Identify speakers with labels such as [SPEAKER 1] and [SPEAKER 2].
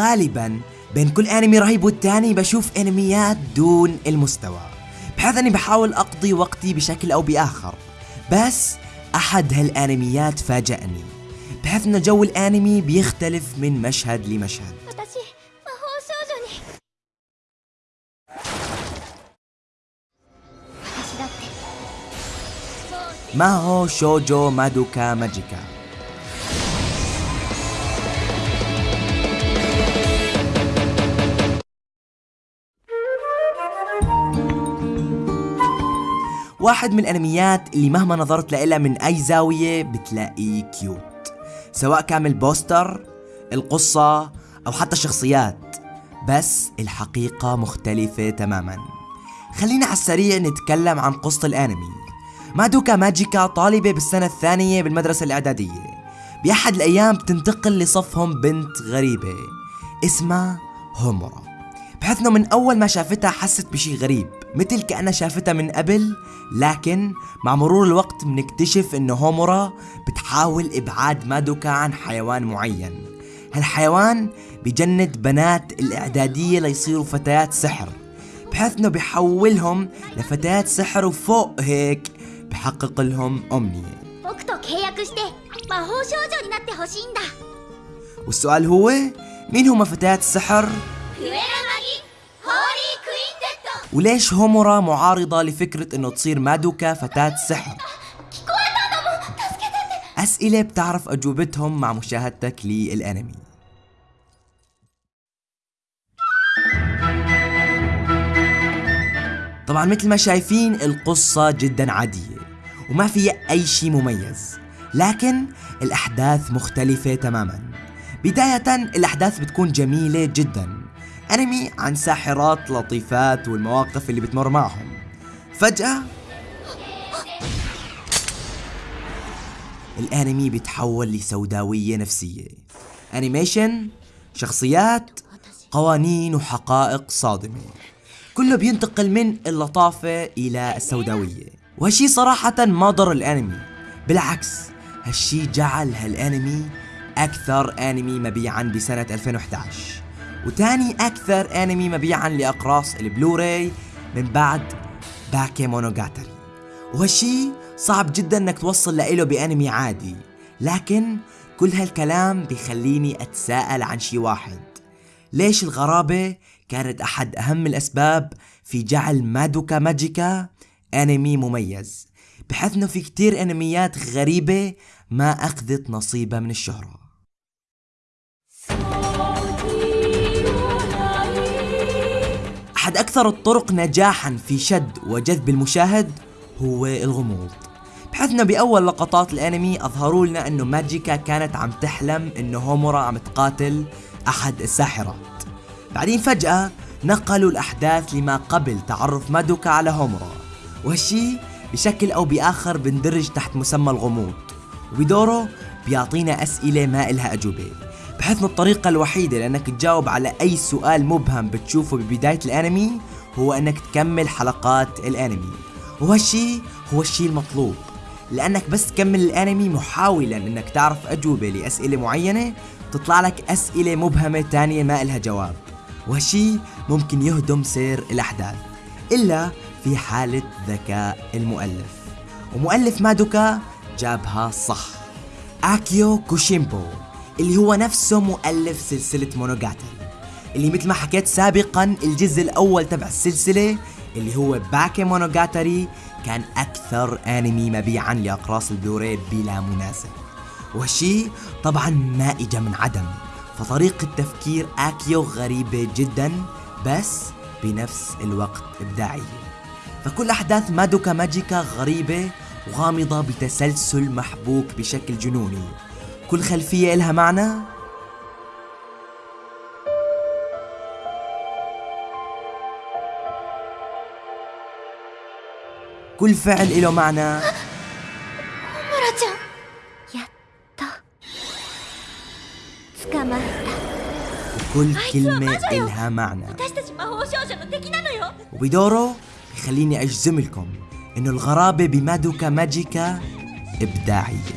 [SPEAKER 1] غالبا بين كل أنمي رهيب والتاني بشوف أنميات دون المستوى. بحيث أني بحاول أقضي وقتي بشكل أو بآخر. بس أحد هالأنميات فاجأني. بحيث أن جو الأنمي بيختلف من مشهد لمشهد. ماهو شوجو مادوكا ماجيكا؟ واحد من الأنميات اللي مهما نظرت لها من أي زاوية بتلاقيه cute سواء كان ال poster القصة أو حتى الشخصيات. بس الحقيقة مختلفة تماما. خلينا على السريع نتكلم عن قصة الأنمي. مادوكا ماجيكا طالبة بالسنة الثانية بالمدرسة الإعدادية. بأحد الأيام بتنتقل لصفهم بنت غريبة اسمها هومورا. بحيث إنه من أول ما شافتها حست بشي غريب. مثل كأنها شافتها من قبل لكن مع مرور الوقت بنكتشف إن هومورا بتحاول إبعاد مادوكا عن حيوان معين. هالحيوان بجند بنات الإعدادية ليصيروا فتيات سحر بحيث إنه بيحولهم لفتيات سحر وفوق هيك بحقق لهم
[SPEAKER 2] أمنية.
[SPEAKER 1] والسؤال هو مين هما فتيات السحر؟ وليش هومورا معارضة لفكرة إنه تصير مادوكا فتاة سحر؟ أسئلة بتعرف أجوبتهم مع مشاهدتك للأنمي. طبعا مثل ما شايفين القصة جدا عادية وما فيها أي شيء مميز لكن الأحداث مختلفة تماما. بداية الأحداث بتكون جميلة جداً. أنمي عن ساحرات لطيفات والمواقف اللي بتمر معهم. فجأة الأنمي بيتحول لسوداوية نفسية. أنيميشن شخصيات قوانين وحقائق صادمة. كله بينتقل من اللطافة إلى السوداوية. وهالشي صراحة ما ضر الأنمي. بالعكس هالشي جعل هالأنمي أكثر أنمي مبيعا بسنة 2011 وتاني أكثر أنمي مبيعا لأقراص البلوراي من بعد باكي مونوغاتري. وهالشي صعب جدا إنك توصل لإله بأنمي عادي لكن كل هالكلام بيخليني أتساءل عن شي واحد. ليش الغرابة كانت أحد أهم الأسباب في جعل مادوكا ماجيكا أنمي مميز بحيث إنه في كتير أنميات غريبة ما أخذت نصيبها من الشهرة؟ أحد أكثر الطرق نجاحا في شد وجذب المشاهد هو الغموض. بحيث إنه بأول لقطات الأنمي أظهروا لنا إنه ماجيكا كانت عم تحلم إنه هومورا عم تقاتل أحد الساحرات. بعدين فجأة نقلوا الأحداث لما قبل تعرف مادوكا على هومورا. وهالشي بشكل أو بآخر بندرج تحت مسمى الغموض. وبدوره بيعطينا أسئلة ما إلها أجوبة. بحيث إنه الطريقة الوحيدة لأنك تجاوب على أي سؤال مبهم بتشوفه ببداية الأنمي هو أنك تكمل حلقات الأنمي. وهالشي هو الشي المطلوب. لأنك بس تكمل الأنمي محاولا أنك تعرف أجوبة لأسئلة معينة تطلع لك أسئلة مبهمة تانية ما إلها جواب. وهالشي ممكن يهدم سير الأحداث. إلا في حالة ذكاء المؤلف. ومؤلف مادوكا جابها صح. أكيوكي شيمبو اللي هو نفسه مؤلف سلسلة مونوجاتري اللي مثل ما حكيت سابقا الجزء الأول تبع السلسلة اللي هو باكي مونوجاتري كان أكثر أنمي مبيعا لأقراص البلوراي بلا منازع وهالشي طبعا ما إجا من عدم. فطريقة تفكير أكيو غريبة جدا بس بنفس الوقت إبداعية. فكل أحداث مادوكا ماجيكا غريبة وغامضة بتسلسل محبوك بشكل جنوني. كل خلفية إلها معنى؟ كل فعل إله معنى. كل كلمة إلها معنى. وبدوره بخليني أجزم لكم إنه الغرابة بمادوكا ماجيكا إبداعية.